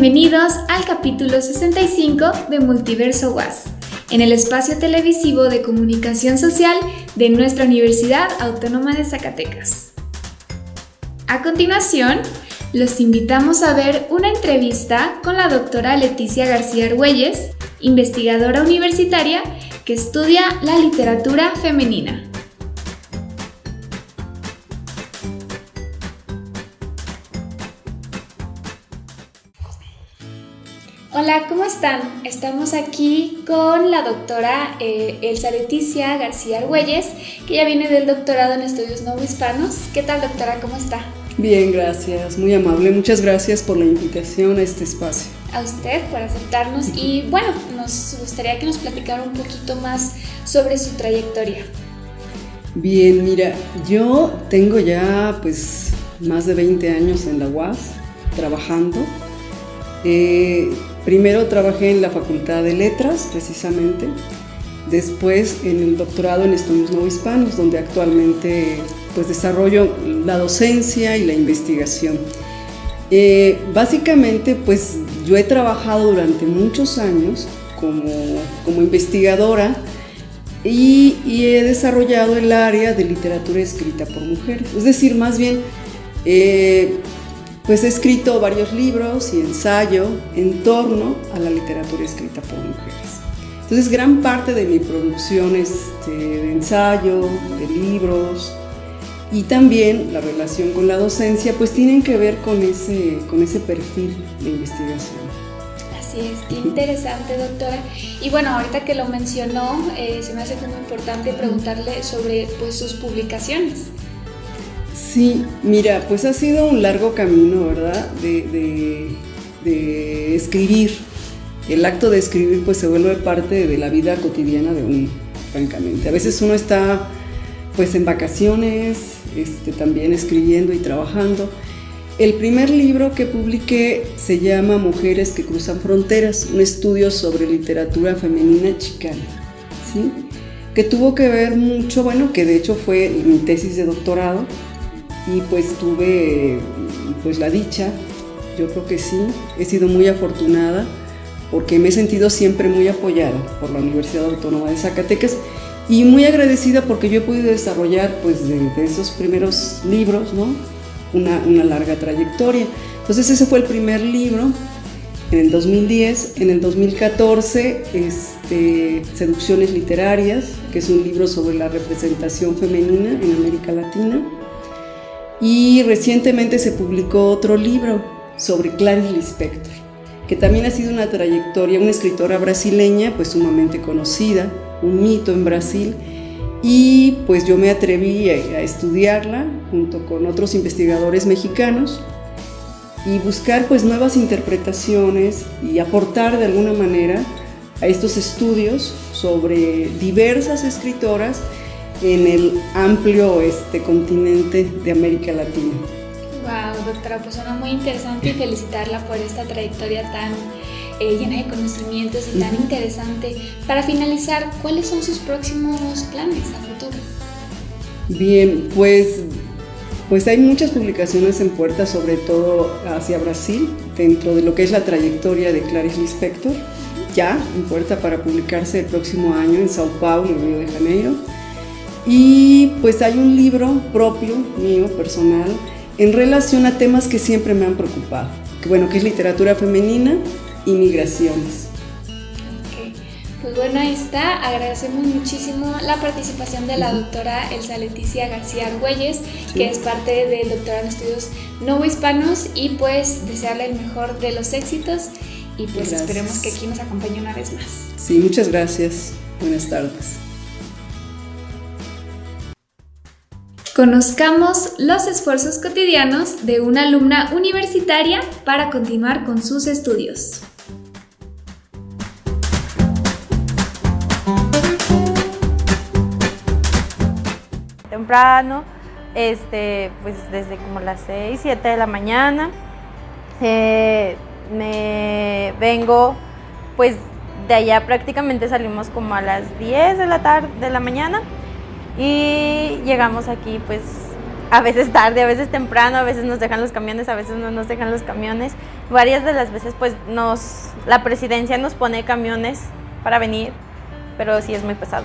Bienvenidos al capítulo 65 de Multiverso Was, en el espacio televisivo de comunicación social de nuestra Universidad Autónoma de Zacatecas. A continuación, los invitamos a ver una entrevista con la doctora Leticia García Argüelles, investigadora universitaria que estudia la literatura femenina. Hola, ¿cómo están? Estamos aquí con la doctora eh, Elsa Leticia García Argüelles, que ya viene del doctorado en estudios no hispanos. ¿Qué tal, doctora? ¿Cómo está? Bien, gracias, muy amable. Muchas gracias por la invitación a este espacio. A usted por aceptarnos y bueno, nos gustaría que nos platicara un poquito más sobre su trayectoria. Bien, mira, yo tengo ya pues más de 20 años en la UAS trabajando. Eh, Primero trabajé en la Facultad de Letras, precisamente, después en el doctorado en estudios no hispanos, donde actualmente pues, desarrollo la docencia y la investigación. Eh, básicamente, pues yo he trabajado durante muchos años como, como investigadora y, he desarrollado el área de literatura escrita por mujeres. Es decir, más bien, eh, pues he escrito varios libros y ensayo en torno a la literatura escrita por mujeres. Entonces gran parte de mi producción este, de ensayo, de libros y también la relación con la docencia pues tienen que ver con ese, con ese perfil de investigación. Así es, qué interesante doctora. Y bueno, ahorita que lo mencionó, eh, se me hace muy importante preguntarle sobre pues, sus publicaciones. Sí, mira, pues ha sido un largo camino, ¿verdad? De, escribir. El acto de escribir pues se vuelve parte de la vida cotidiana de uno, francamente. A veces uno está pues en vacaciones, este, también escribiendo y trabajando. El primer libro que publiqué se llama Mujeres que cruzan fronteras, un estudio sobre literatura femenina chicana, ¿sí? que tuvo que ver mucho, bueno, que de hecho fue mi tesis de doctorado, y pues tuve pues la dicha, yo creo que sí, he sido muy afortunada porque me he sentido siempre muy apoyada por la Universidad Autónoma de Zacatecas y muy agradecida porque yo he podido desarrollar pues de, esos primeros libros, ¿no? Una, una, larga trayectoria. Entonces ese fue el primer libro en el 2010, en el 2014 este, Seducciones Literarias, que es un libro sobre la representación femenina en América Latina. Y recientemente se publicó otro libro sobre Clarice Lispector, que también ha sido una trayectoria, una escritora brasileña pues sumamente conocida, un mito en Brasil, y pues yo me atreví a, estudiarla junto con otros investigadores mexicanos y buscar pues nuevas interpretaciones y aportar de alguna manera a estos estudios sobre diversas escritoras en el amplio este continente de América Latina. Wow, doctora, pues suena muy interesante y felicitarla por esta trayectoria tan eh, llena de conocimientos y tan interesante. Para finalizar, ¿cuáles son sus próximos planes a futuro? Bien, pues, pues hay muchas publicaciones en puerta, sobre todo hacia Brasil, dentro de lo que es la trayectoria de Clarice Lispector, ya en puerta para publicarse el próximo año en Sao Paulo, Río de Janeiro y pues hay un libro propio, mío, personal, en relación a temas que siempre me han preocupado, que bueno, que es literatura femenina y migraciones. Pues bueno, ahí está. Agradecemos muchísimo la participación de la doctora Elsa Leticia García Argüelles, que es parte del doctorado en estudios no hispanos y pues desearle el mejor de los éxitos y pues esperemos que aquí nos acompañe una vez más. Sí, muchas gracias. Buenas tardes. Conozcamos los esfuerzos cotidianos de una alumna universitaria para continuar con sus estudios. Temprano, este, pues desde como las 6, 7 de la mañana, eh, me vengo, pues de allá prácticamente salimos como a las 10 de la tarde, de la mañana, y llegamos aquí pues a veces tarde, a veces temprano, a veces nos dejan los camiones, a veces no nos dejan los camiones. Varias de las veces pues nos, la presidencia nos pone camiones para venir, pero sí es muy pesado.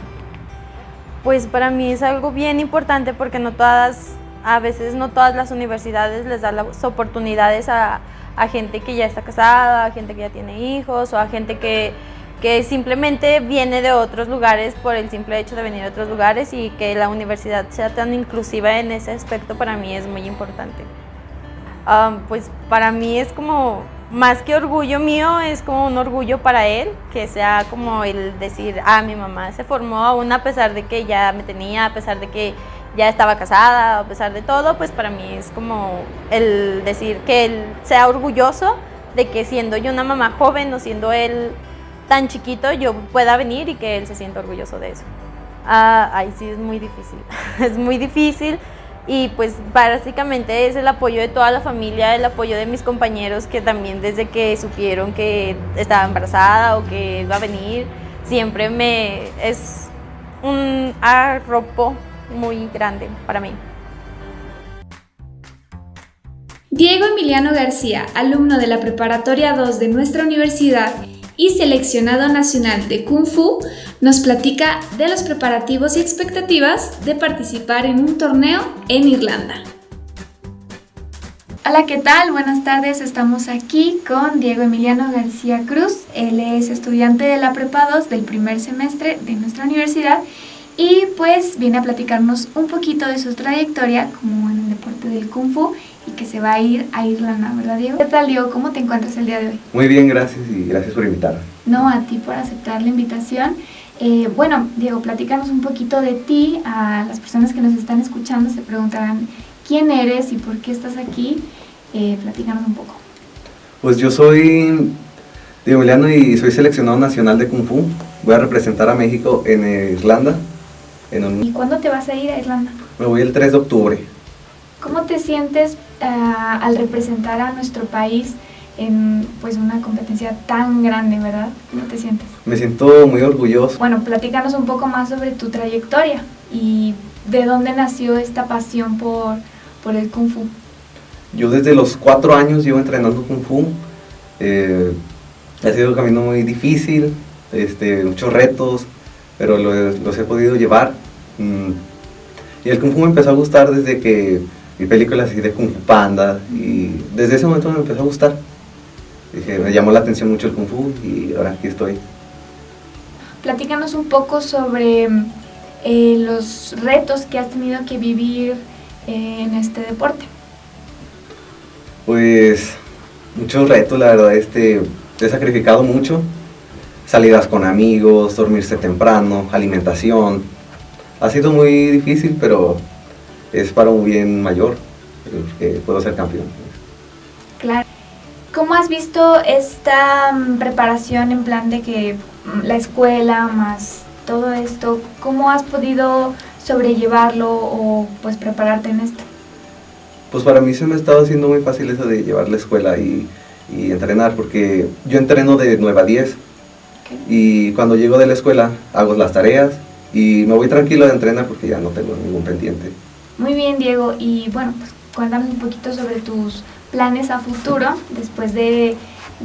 Pues para mí es algo bien importante porque no todas, a veces no todas las universidades les dan las oportunidades a, a gente que ya está casada, a gente que ya tiene hijos o a gente que que simplemente viene de otros lugares por el simple hecho de venir de otros lugares y que la universidad sea tan inclusiva en ese aspecto para mí es muy importante. pues para mí es como, más que orgullo mío, es como un orgullo para él, que sea como el decir, ah, mi mamá se formó aún a pesar de que ya me tenía, a pesar de que ya estaba casada, a pesar de todo, pues para mí es como el decir que él sea orgulloso de que siendo yo una mamá joven o siendo él tan chiquito yo pueda venir y que él se sienta orgulloso de eso. Ah, ahí sí es muy difícil, es muy difícil y pues básicamente es el apoyo de toda la familia, el apoyo de mis compañeros que también desde que supieron que estaba embarazada o que iba a venir, siempre me es un arropo muy grande para mí. Diego Emiliano García, alumno de la Preparatoria 2 de nuestra universidad, y seleccionado nacional de Kung Fu, nos platica de los preparativos y expectativas de participar en un torneo en Irlanda. Hola, ¿qué tal? Buenas tardes, estamos aquí con Diego Emiliano García Cruz. Él es estudiante de la Prepa 2 del primer semestre de nuestra universidad y pues viene a platicarnos un poquito de su trayectoria como en el deporte del Kung Fu y que se va a ir a Irlanda, ¿verdad Diego? ¿Qué tal Diego? ¿Cómo te encuentras el día de hoy? Muy bien, gracias y gracias por invitarme. No, a ti por aceptar la invitación. Eh, bueno, Diego, platícanos un poquito de ti. A las personas que nos están escuchando se preguntarán quién eres y por qué estás aquí. Eh, platícanos un poco. Pues yo soy Diego Emiliano y soy seleccionado nacional de Kung Fu. Voy a representar a México en Irlanda. ¿Y cuándo te vas a ir a Irlanda? Me voy el 3 de octubre. ¿Cómo te sientes eh, al representar a nuestro país en pues una competencia tan grande, verdad? ¿Cómo te sientes? Me siento muy orgulloso. Bueno, platícanos un poco más sobre tu trayectoria y de dónde nació esta pasión por, por el Kung Fu. Yo desde los cuatro años llevo entrenando Kung Fu. Eh, ha sido un camino muy difícil, este, muchos retos, pero los, he podido llevar. Mm, y el Kung Fu me empezó a gustar desde que vi películas así de Kung Fu Panda y desde ese momento me empezó a gustar. Dije, me llamó la atención mucho el Kung Fu y ahora aquí estoy. Platícanos un poco sobre eh, los retos que has tenido que vivir eh, en este deporte. Pues muchos retos, la verdad, este, he sacrificado mucho. Salidas con amigos, dormirse temprano, alimentación. Ha sido muy difícil, pero es para un bien mayor, que puedo ser campeón. Claro. ¿Cómo has visto esta mm, preparación en plan de que mm, la escuela más todo esto, cómo has podido sobrellevarlo o pues prepararte en esto? Pues para mí se me ha estado haciendo muy fácil eso de llevar la escuela y, y entrenar, porque yo entreno de 9 a 10 y cuando llego de la escuela hago las tareas y me voy tranquilo de entrenar porque ya no tengo ningún pendiente. Muy bien, Diego. Y bueno, pues cuéntame un poquito sobre tus planes a futuro después de,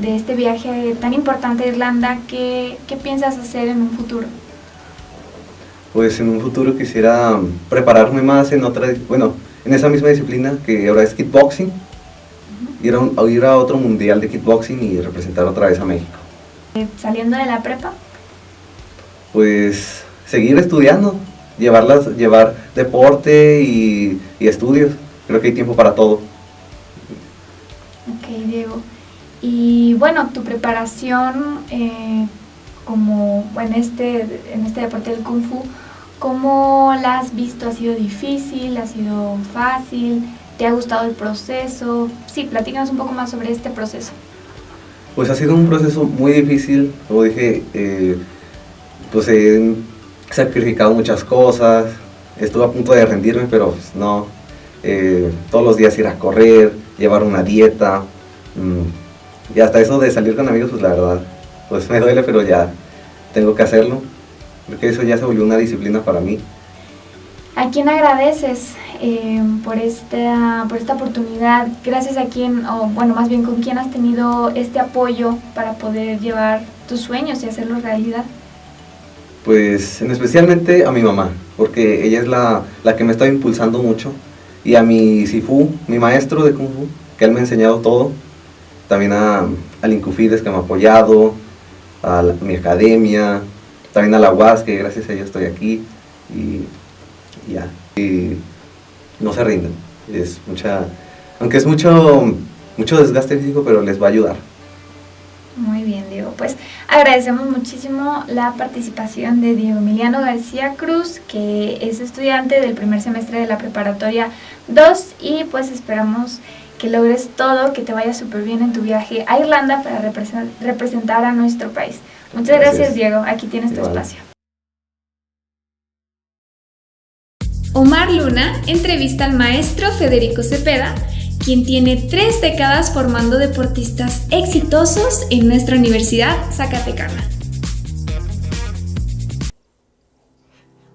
este viaje tan importante a Irlanda. ¿qué, ¿Qué piensas hacer en un futuro? Pues en un futuro quisiera prepararme más en otra, bueno, en esa misma disciplina que ahora es kickboxing, ir, a ir a otro mundial de kickboxing y representar otra vez a México. Eh, ¿Saliendo de la prepa? Pues seguir estudiando, llevarlas, llevar deporte y, estudios. Creo que hay tiempo para todo. Ok, Diego. Y bueno, tu preparación eh, como en este, en este deporte del Kung Fu, ¿cómo la has visto? ¿Ha sido difícil? ¿Ha sido fácil? ¿Te ha gustado el proceso? Sí, platícanos un poco más sobre este proceso. Pues ha sido un proceso muy difícil, como dije, eh, pues he sacrificado muchas cosas, estuve a punto de rendirme, pero pues, no. Eh, todos los días ir a correr, llevar una dieta, mm, y hasta eso de salir con amigos, pues la verdad, pues me duele, pero ya tengo que hacerlo, porque eso ya se volvió una disciplina para mí. ¿A quién agradeces eh, por, esta, por esta oportunidad. Gracias a quien, o bueno, más bien con quién has tenido este apoyo para poder llevar tus sueños y hacerlos realidad. Pues en especialmente a mi mamá, porque ella es la, la que me está impulsando mucho. Y a mi Sifu, mi maestro de Kung Fu, que él me ha enseñado todo. También a, al Incufides que me ha apoyado, a mi academia, también a la UAS, que gracias a ella estoy aquí. Y, y ya. Y no se rinden. Es mucha, aunque es mucho, mucho desgaste físico, pero les va a ayudar. Pues agradecemos muchísimo la participación de Diego Emiliano García Cruz, que es estudiante del primer semestre de la preparatoria 2 y pues esperamos que logres todo, que te vaya súper bien en tu viaje a Irlanda para representar a nuestro país. Muchas gracias, Diego. Aquí tienes tu espacio. Omar Luna entrevista al maestro Federico Cepeda quien tiene tres décadas formando deportistas exitosos en nuestra Universidad Zacatecana.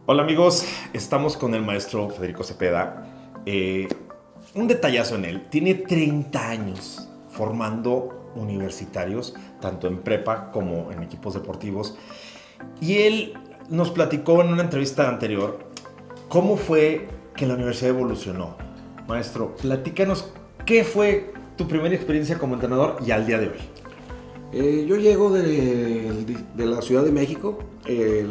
Hola amigos, estamos con el maestro Federico Cepeda. Eh, un detallazo en él, tiene 30 años formando universitarios, tanto en prepa como en equipos deportivos. Y él nos platicó en una entrevista anterior cómo fue que la universidad evolucionó Maestro, platícanos qué fue tu primera experiencia como entrenador y al día de hoy. Eh, yo llego de, la Ciudad de México, eh,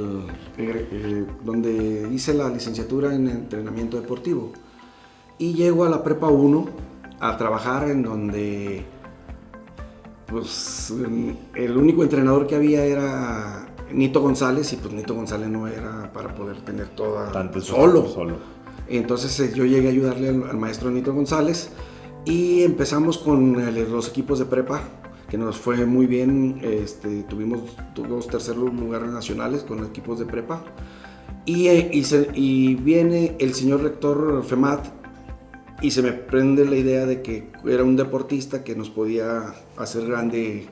donde hice la licenciatura en entrenamiento deportivo. Y llego a la Prepa 1 a trabajar en donde pues, el único entrenador que había era Nito González y pues Nito González no era para poder tener toda Tanto solo. solo. Entonces eh, yo llegué a ayudarle al, maestro Nito González y empezamos con los equipos de prepa, que nos fue muy bien. Este, tuvimos dos terceros lugares nacionales con equipos de prepa. Y, eh, y, viene el señor rector FEMAT y se me prende la idea de que era un deportista que nos podía hacer grande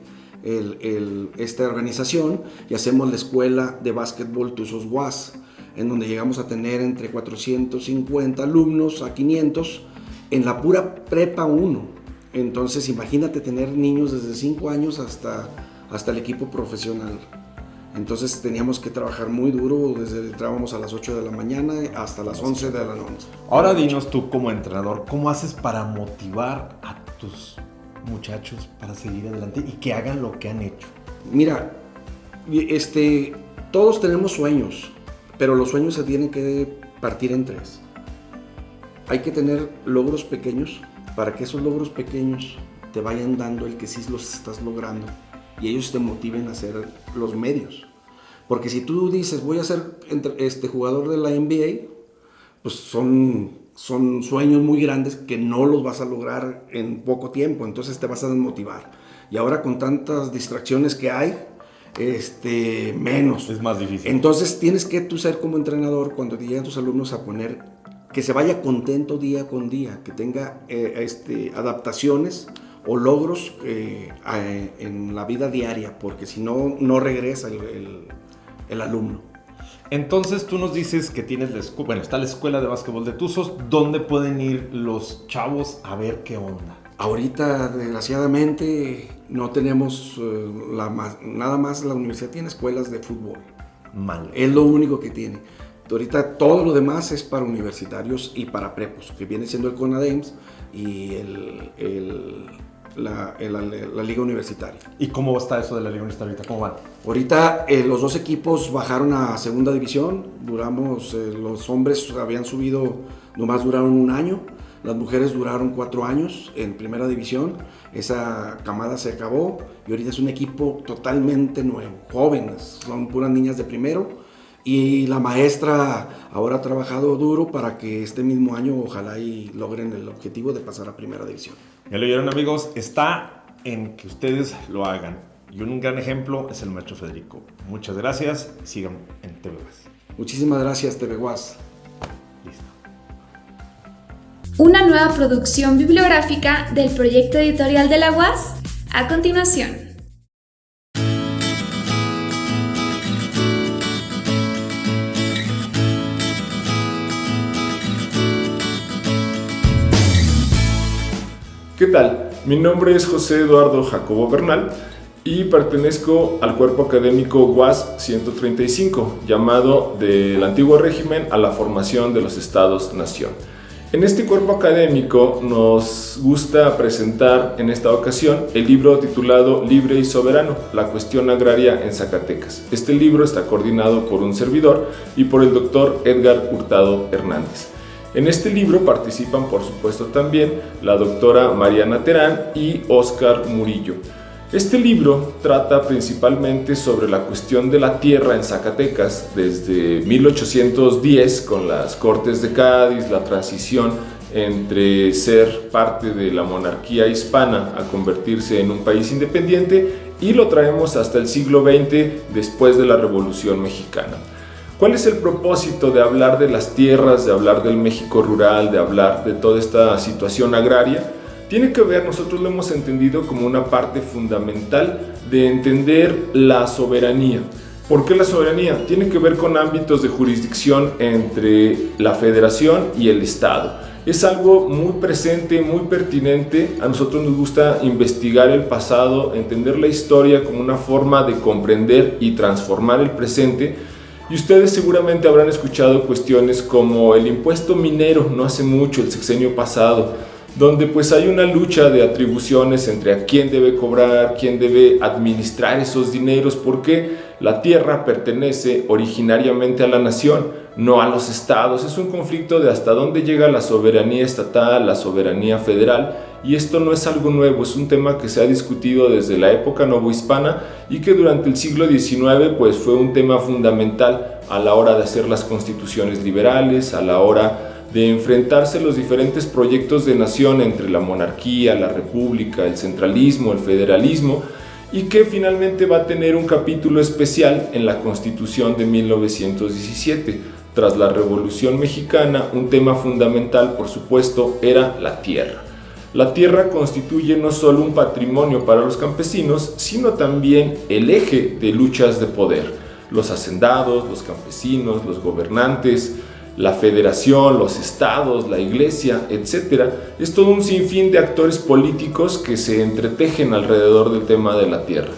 esta organización y hacemos la escuela de básquetbol Tuzos Guas en donde llegamos a tener entre 450 alumnos a 500 en la pura prepa 1. Entonces imagínate tener niños desde 5 años hasta, hasta el equipo profesional. Entonces teníamos que trabajar muy duro, desde entrábamos a las 8 de la mañana hasta las 11 de la noche. Ahora dinos tú como entrenador, ¿cómo haces para motivar a tus muchachos para seguir adelante y que hagan lo que han hecho? Mira, este, todos tenemos sueños, pero los sueños se tienen que partir en tres. Hay que tener logros pequeños para que esos logros pequeños te vayan dando el que sí los estás logrando y ellos te motiven a hacer los medios. Porque si tú dices, voy a ser este jugador de la NBA, pues son, son sueños muy grandes que no los vas a lograr en poco tiempo, entonces te vas a desmotivar. Y ahora con tantas distracciones que hay, este, menos. Es más difícil. Entonces tienes que tú ser como entrenador cuando te llegan tus alumnos a poner que se vaya contento día con día, que tenga eh, este, adaptaciones o logros eh, en la vida diaria, porque si no, no regresa el, el, alumno. Entonces tú nos dices que tienes la escuela, bueno, está la escuela de básquetbol de Tuzos, ¿dónde pueden ir los chavos a ver qué onda? Ahorita, desgraciadamente, no tenemos eh, nada más. La universidad tiene escuelas de fútbol. Mal. Es lo único que tiene. Ahorita todo lo demás es para universitarios y para prepos, que viene siendo el CONADEMS y la, liga universitaria. ¿Y cómo está eso de la liga universitaria? ¿Cómo van? Ahorita eh, los dos equipos bajaron a segunda división. Duramos, eh, los hombres habían subido, nomás duraron un año las mujeres duraron cuatro años en primera división, esa camada se acabó y ahorita es un equipo totalmente nuevo, jóvenes, son puras niñas de primero y la maestra ahora ha trabajado duro para que este mismo año ojalá y logren el objetivo de pasar a primera división. Ya lo oyeron amigos, está en que ustedes lo hagan y un gran ejemplo es el maestro Federico. Muchas gracias, sigan en TV Muchísimas gracias TV una nueva producción bibliográfica del proyecto editorial de la UAS a continuación. ¿Qué tal? Mi nombre es José Eduardo Jacobo Bernal y pertenezco al cuerpo académico UAS 135, llamado del antiguo régimen a la formación de los estados-nación. En este cuerpo académico nos gusta presentar en esta ocasión el libro titulado Libre y Soberano, la cuestión agraria en Zacatecas. Este libro está coordinado por un servidor y por el doctor Edgar Hurtado Hernández. En este libro participan por supuesto también la doctora Mariana Terán y Oscar Murillo. Este libro trata principalmente sobre la cuestión de la tierra en Zacatecas desde 1810 con las Cortes de Cádiz, la transición entre ser parte de la monarquía hispana a convertirse en un país independiente y lo traemos hasta el siglo XX después de la Revolución Mexicana. ¿Cuál es el propósito de hablar de las tierras, de hablar del México rural, de hablar de toda esta situación agraria? tiene que ver, nosotros lo hemos entendido como una parte fundamental de entender la soberanía. ¿Por qué la soberanía? Tiene que ver con ámbitos de jurisdicción entre la federación y el Estado. Es algo muy presente, muy pertinente. A nosotros nos gusta investigar el pasado, entender la historia como una forma de comprender y transformar el presente. Y ustedes seguramente habrán escuchado cuestiones como el impuesto minero no hace mucho, el sexenio pasado, donde pues hay una lucha de atribuciones entre a quién debe cobrar, quién debe administrar esos dineros, porque la tierra pertenece originariamente a la nación, no a los estados. Es un conflicto de hasta dónde llega la soberanía estatal, la soberanía federal, y esto no es algo nuevo, es un tema que se ha discutido desde la época novohispana y que durante el siglo XIX pues fue un tema fundamental a la hora de hacer las constituciones liberales, a la hora de enfrentarse los diferentes proyectos de nación entre la monarquía, la república, el centralismo, el federalismo y que finalmente va a tener un capítulo especial en la Constitución de 1917. Tras la Revolución Mexicana, un tema fundamental, por supuesto, era la tierra. La tierra constituye no solo un patrimonio para los campesinos, sino también el eje de luchas de poder. Los hacendados, los campesinos, los gobernantes, la federación, los estados, la iglesia, etc. Es todo un sinfín de actores políticos que se entretejen alrededor del tema de la tierra.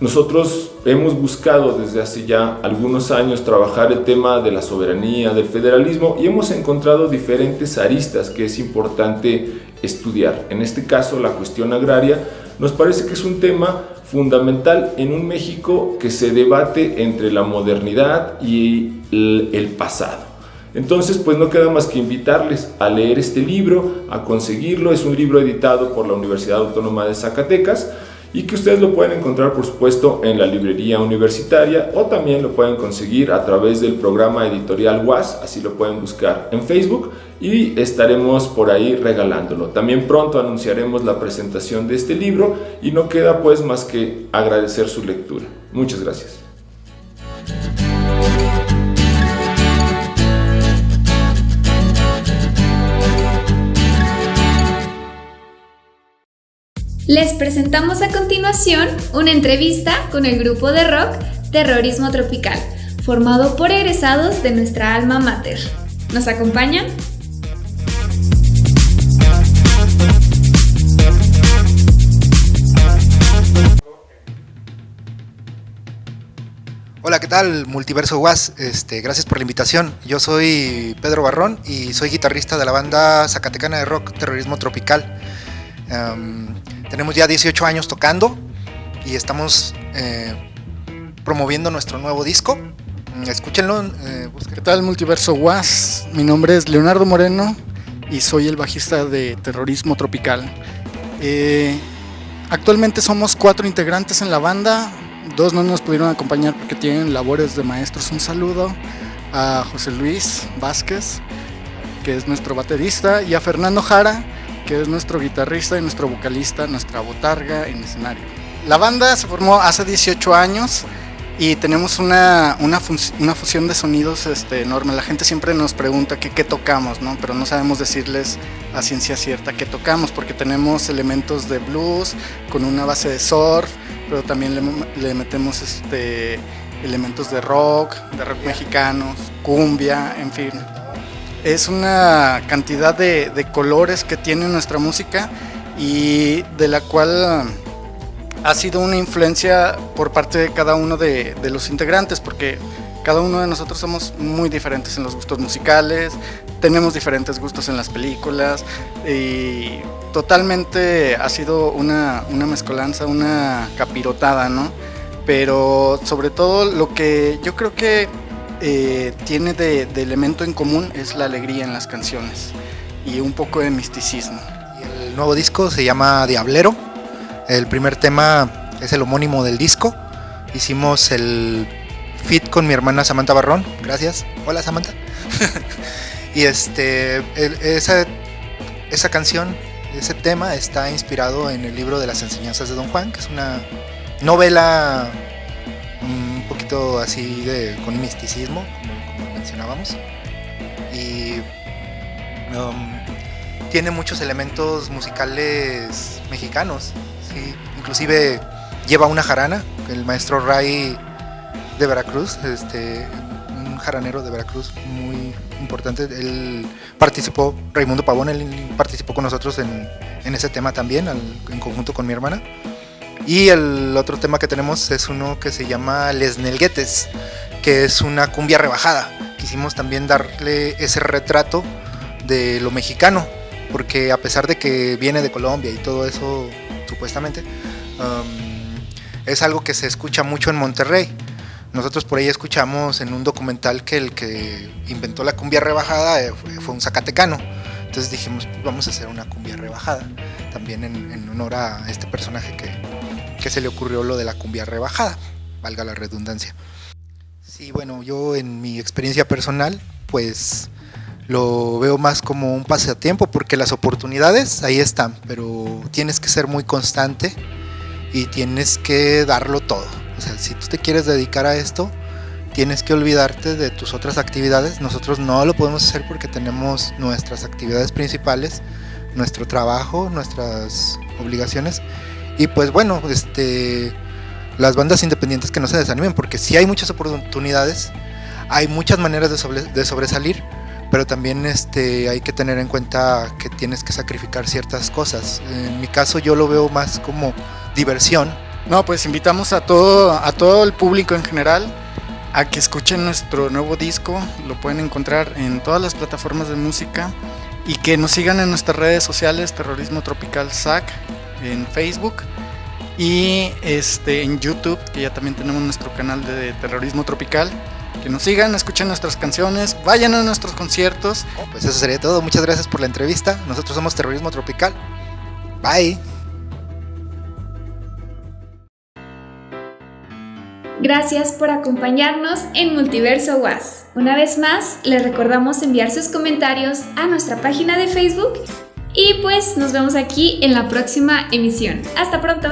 Nosotros hemos buscado desde hace ya algunos años trabajar el tema de la soberanía, del federalismo y hemos encontrado diferentes aristas que es importante estudiar. En este caso la cuestión agraria nos parece que es un tema fundamental en un México que se debate entre la modernidad y el pasado. Entonces, pues no queda más que invitarles a leer este libro, a conseguirlo. Es un libro editado por la Universidad Autónoma de Zacatecas y que ustedes lo pueden encontrar, por supuesto, en la librería universitaria o también lo pueden conseguir a través del programa editorial WAS, así lo pueden buscar en Facebook y estaremos por ahí regalándolo. También pronto anunciaremos la presentación de este libro y no queda pues más que agradecer su lectura. Muchas gracias. Les presentamos a continuación una entrevista con el grupo de rock Terrorismo Tropical, formado por egresados de nuestra alma mater. ¿Nos acompañan? ¿Qué tal? Multiverso Was, este, gracias por la invitación. Yo soy Pedro Barrón y soy guitarrista de la banda zacatecana de rock Terrorismo Tropical. Em, tenemos ya 18 años tocando y estamos eh, promoviendo nuestro nuevo disco. Mm, escúchenlo. Eh, ¿Qué tal Multiverso Was? Mi nombre es Leonardo Moreno y soy el bajista de Terrorismo Tropical. Eh, actualmente somos cuatro integrantes en la banda. Dos no nos pudieron acompañar porque tienen labores de maestros. Un saludo a José Luis Vázquez, que es nuestro baterista, y a Fernando Jara, que es nuestro guitarrista y nuestro vocalista, nuestra botarga en escenario. La banda se formó hace 18 años y tenemos una, una, fusión de sonidos este, enorme. La gente siempre nos pregunta qué tocamos, ¿no? pero no sabemos decirles a ciencia cierta qué tocamos porque tenemos elementos de blues con una base de surf, pero también le, le metemos este, elementos de rock, de rock mexicanos, cumbia, en fin. Es una cantidad de, colores que tiene nuestra música y de la cual ha sido una influencia por parte de cada uno de, de los integrantes, porque cada uno de nosotros somos muy diferentes en los gustos musicales, tenemos diferentes gustos en las películas y totalmente ha sido una, una mezcolanza, una capirotada, ¿no? Pero sobre todo lo que yo creo que eh, tiene de, de, elemento en común es la alegría en las canciones y un poco de misticismo. el nuevo disco se llama Diablero. El primer tema es el homónimo del disco. Hicimos el fit con mi hermana Samantha Barrón. Gracias. Hola Samantha. y este, esa, esa canción, ese tema está inspirado en el libro de las enseñanzas de Don Juan, que es una novela un poquito así de, con misticismo, como, mencionábamos. Y um, tiene muchos elementos musicales mexicanos. ¿sí? Inclusive lleva una jarana, el maestro Ray de Veracruz, este, jaranero de Veracruz muy importante. Él participó, Raimundo Pavón, él participó con nosotros en, en ese tema también, al, en conjunto con mi hermana. Y el otro tema que tenemos es uno que se llama Les Nelguetes, que es una cumbia rebajada. Quisimos también darle ese retrato de lo mexicano, porque a pesar de que viene de Colombia y todo eso, supuestamente, um, es algo que se escucha mucho en Monterrey. Nosotros por ahí escuchamos en un documental que el que inventó la cumbia rebajada eh, fue, un zacatecano. Entonces dijimos, pues vamos a hacer una cumbia rebajada, también en, en honor a este personaje que, que se le ocurrió lo de la cumbia rebajada, valga la redundancia. Sí, bueno, yo en mi experiencia personal, pues lo veo más como un pasatiempo porque las oportunidades ahí están, pero tienes que ser muy constante y tienes que darlo todo. O sea, si tú te quieres dedicar a esto, tienes que olvidarte de tus otras actividades. Nosotros no lo podemos hacer porque tenemos nuestras actividades principales, nuestro trabajo, nuestras obligaciones. Y pues bueno, este, las bandas independientes que no se desanimen, porque si hay muchas oportunidades, hay muchas maneras de, sobre, de sobresalir, pero también este, hay que tener en cuenta que tienes que sacrificar ciertas cosas. En mi caso yo lo veo más como diversión. No, pues invitamos a todo, a todo el público en general a que escuchen nuestro nuevo disco, lo pueden encontrar en todas las plataformas de música y que nos sigan en nuestras redes sociales, Terrorismo Tropical SAC, en Facebook y este, en YouTube, que ya también tenemos nuestro canal de Terrorismo Tropical. Que nos sigan, escuchen nuestras canciones, vayan a nuestros conciertos. Pues eso sería todo. Muchas gracias por la entrevista. Nosotros somos Terrorismo Tropical. Bye. Gracias por acompañarnos en Multiverso Was. Una vez más, les recordamos enviar sus comentarios a nuestra página de Facebook y pues nos vemos aquí en la próxima emisión. Hasta pronto.